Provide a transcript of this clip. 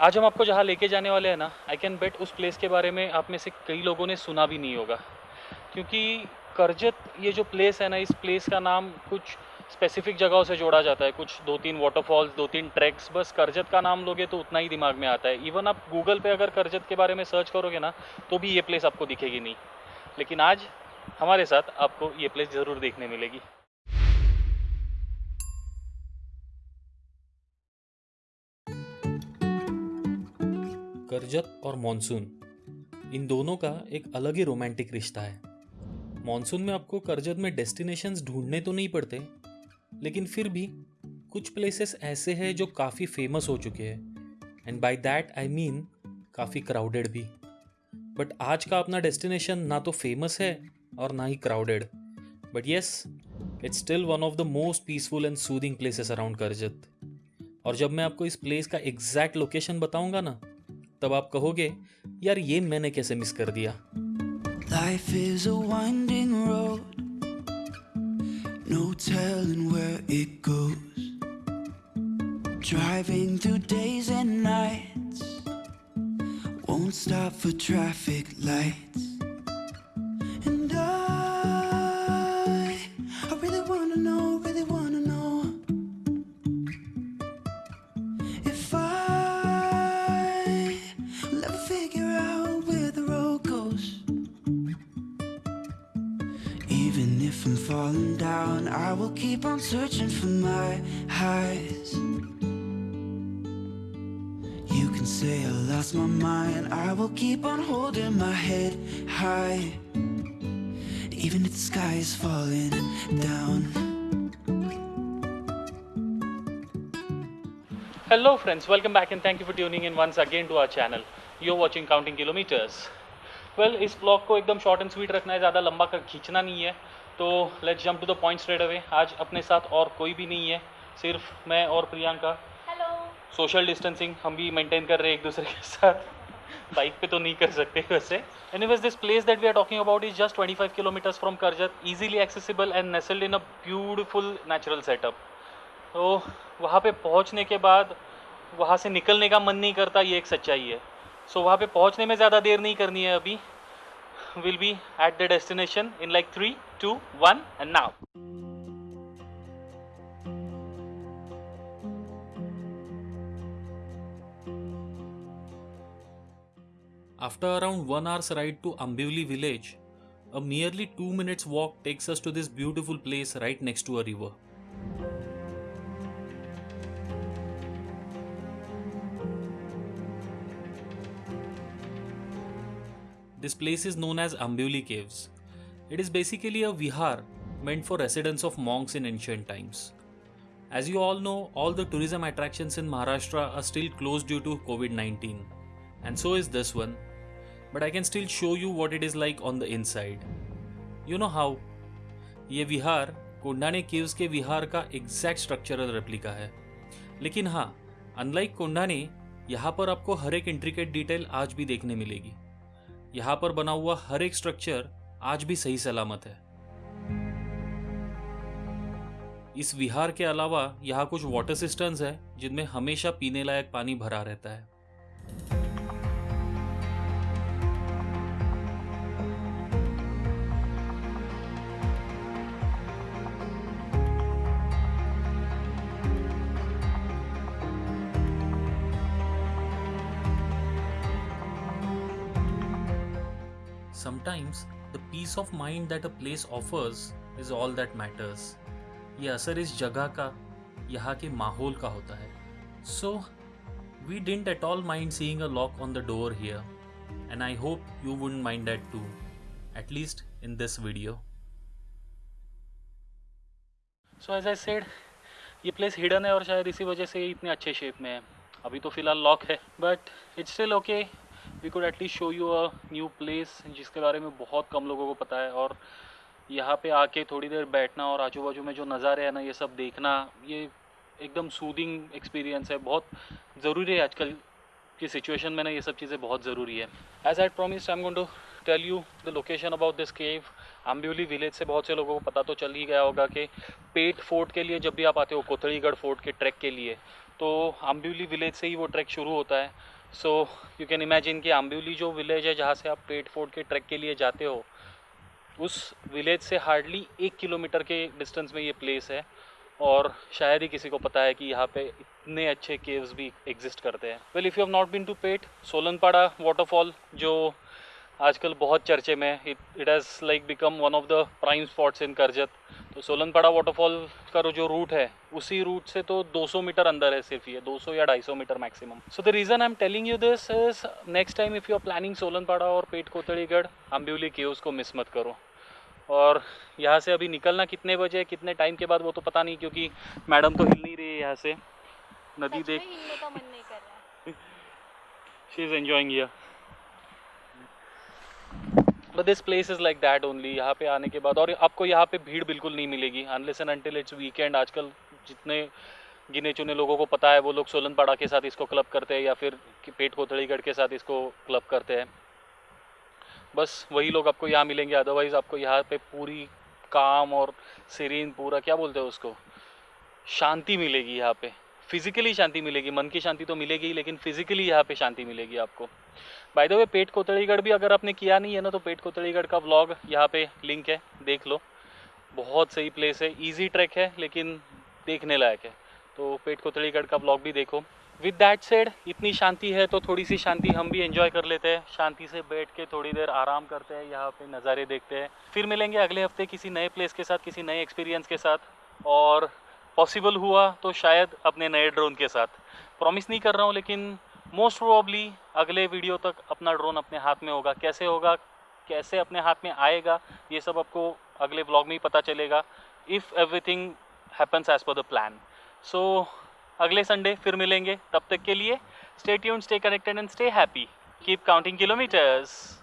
आज हम आपको जहाँ लेके जाने वाले हैं ना आई कैन बेट उस प्लेस के बारे में आप में से कई लोगों ने सुना भी नहीं होगा। क्योंकि करजत, ये जो प्लेस है ना, इस प्लेस का नाम कुछ स्पेसिफिक जगहों से जोड़ा जाता है। कुछ दो तीन वाटरफॉल्स दो तीन ट्रैक्स बस करजत का नाम लोगे तो उतना ही दिमाग में आता है। इवन आप गूगल पे अगर करजत के बारे में सर्च करोगे ना तो भी ये प्लेस आपको दिखेगी नहीं। लेकिन आज हमारे साथ आपको ये प्लेस ज़रूर देखने मिलेगी। करजत और मानसून। इन दोनों का एक अलग ही रोमांटिक रिश्ता है। मानसून में आपको करजत में डेस्टिनेशंस ढूँढने तो नहीं पड़ते, लेकिन फिर भी कुछ प्लेसेस ऐसे हैं जो काफ़ी फ़ेमस हो चुके हैं। And by that I mean काफ़ी क्राउडेड भी। बट आज का अपना डेस्टिनेशन ना तो फ़ेमस है और ना ही crowded but yes it's still one of the most peaceful and soothing places around Karjat और जब मैं आपको इस प्लेस का एग्जैक्ट लोकेशन बताऊँगा ना तब आप कहोगे यार ये मैंने कैसे मिस कर दिया Life is a winding road, no telling where it goes. Driving through days and nights, won't stop for traffic lights. Even if I'm falling down, I will keep on searching for my highs. You can say I lost my mind, I will keep on holding my head high. Even if the sky is falling down. Hello friends, welcome back and thank you for tuning in once again to our channel. You're watching Counting Kilometers. Well, इस blog को एकदम short and sweet रखना है ज़्यादा लंबा कर खींचना नहीं है। तो let's jump to the point straight away आज अपने साथ और कोई भी नहीं है सिर्फ़ मैं और प्रियंका। हेलो सोशल डिस्टेंसिंग हम भी मेंटेन कर रहे हैं एक दूसरे के साथ। बाइक पे तो नहीं कर सकते वैसे। Anyways this place that we are talking about is just 25 kilometres from Karjat easily accessible and nestled in a beautiful natural setup तो वहाँ पे पहुँचने के बाद वहाँ से निकलने का मन नहीं करता ये एक सच्चाई है। सो वहाँ पे पहुँचने में ज़्यादा देर नहीं करनी है अभी will be at the destination in like three two one and now After around one hour's ride to Ambivli village, a merely two minutes walk takes us to this beautiful place right next to a river. This place is known as Ambivli Caves. It is basically a vihar meant for residence of monks in ancient times. As you all know, all the tourism attractions in Maharashtra are still closed due to COVID 19, and so is this one. But I can still show you what it is like on the inside. You know how? ये विहार कोंडाने caves के विहार का exact structural replica है लेकिन हाँ unlike कोंडाने यहाँ पर आपको हर एक इंट्रिकेट डिटेल आज भी देखने मिलेगी यहाँ पर बना हुआ हर एक स्ट्रक्चर आज भी सही सलामत है। इस विहार के अलावा यहाँ कुछ वाटर सिस्टम्स हैं जिनमें हमेशा पीने लायक पानी भरा रहता है। Sometimes the peace of mind that a place offers is all that matters. ये असर इस जगह का, यहाँ के माहौल का होता है। So we didn't at all mind seeing a lock on the door here and I hope you wouldn't mind that to at least in this video so as I said ये प्लेस हिडन है और शायद इसी वजह से ये इतने अच्छे शेप में है। अभी तो फ़िलहाल लॉक है but it's still okay we could at least show you a new place जिसके बारे में बहुत कम लोगों को पता है और यहाँ पे आके थोड़ी देर बैठना और आजू बाजू में जो नज़ारे हैं ना, ये सब देखना, ये एकदम सूदिंग एक्सपीरियंस है। बहुत ज़रूरी है आजकल की सिचुएशन में ना ये सब चीज़ें बहुत ज़रूरी है। As I promise I am going to tell you the location about this cave Ambivali village से बहुत से लोगों को पता तो चल ही गया होगा कि पेट फोर्ट के लिए जब भी आप आते हो कोथड़ीगढ़ फोर्ट के ट्रैक के लिए तो आम्ब्यूली विलेज से ही वो ट्रैक शुरू होता है। सो यू कैन इमेजिन कि आम्ब्यूली जो विलेज है जहाँ से आप पेट फोर्ट के ट्रैक के लिए जाते हो, उस विलेज से हार्डली एक किलोमीटर के डिस्टेंस में ये प्लेस है और शायद ही किसी को पता है कि यहाँ पे इतने अच्छे केव्स भी एग्जिस्ट करते हैं। Well if you have not been to Peth Solanpada waterfall जो आजकल बहुत चर्चे में it it has like become one of the prime spots in Karjat तो सोलनपाड़ा वाटरफॉल का जो रूट है उसी रूट से तो 200 मीटर अंदर है सिर्फ़ ये 200 या 250 metre maximum so the reason I am telling you this is next time if you are planning Solanpada और पेट कोतड़ीगढ़ अम्ब्यूली को मिस मत करो. और यहाँ से अभी निकलना कितने बजे कितने टाइम के बाद वो तो पता नहीं क्योंकि मैडम तो हिल नहीं रही है यहाँ से. नदी देख she is enjoying here but this place is like that only यहाँ पे आने के बाद। और आपको यहाँ पे भीड़ बिल्कुल नहीं मिलेगी। Unless and until it's weekend आजकल जितने गिने चुने लोगों को पता है, वो लोग सोलनपाड़ा के साथ इसको क्लब करते हैं या फिर पेट कोथड़ीगढ़ के साथ इसको क्लब करते हैं। बस वही लोग आपको यहाँ मिलेंगे। अदरवाइज़ आपको यहाँ पे पूरी काम और सीरीन पूरा, क्या बोलते हैं उसको? शांति मिलेगी यहाँ पे। फिजिकली शांति मिलेगी, मन की शांति तो मिलेगी ही, लेकिन फिजिकली यहाँ पे शांति मिलेगी आपको। बाय द वे पेट कोतड़ीगढ़ भी अगर आपने किया नहीं है ना तो पेट कोतड़ीगढ़ का व्लॉग यहाँ पे लिंक है, देख लो। बहुत सही प्लेस है इजी ट्रैक है, लेकिन देखने लायक है। तो पेट कोतड़ीगढ़ का ब्लॉग भी देखो। विद दैट सेड इतनी शांति है तो थोड़ी सी शांति हम भी एंजॉय कर लेते हैं। शांति से बैठ के थोड़ी देर आराम करते हैं, यहाँ पे नज़ारे देखते हैं। फिर मिलेंगे अगले हफ़्ते किसी नए प्लेस के साथ, किसी नए एक्सपीरियंस के साथ। और पॉसिबल हुआ तो शायद अपने नए ड्रोन के साथ। प्रॉमिस नहीं कर रहा हूँ, लेकिन मोस्ट प्रोबली अगले वीडियो तक अपना ड्रोन अपने हाथ में होगा। कैसे होगा, कैसे अपने हाथ में आएगा, ये सब आपको अगले ब्लॉग में ही पता चलेगा if everything happens as per the plan so अगले संडे फिर मिलेंगे। तब तक के लिए stay tuned stay connected and stay happy keep counting kilometres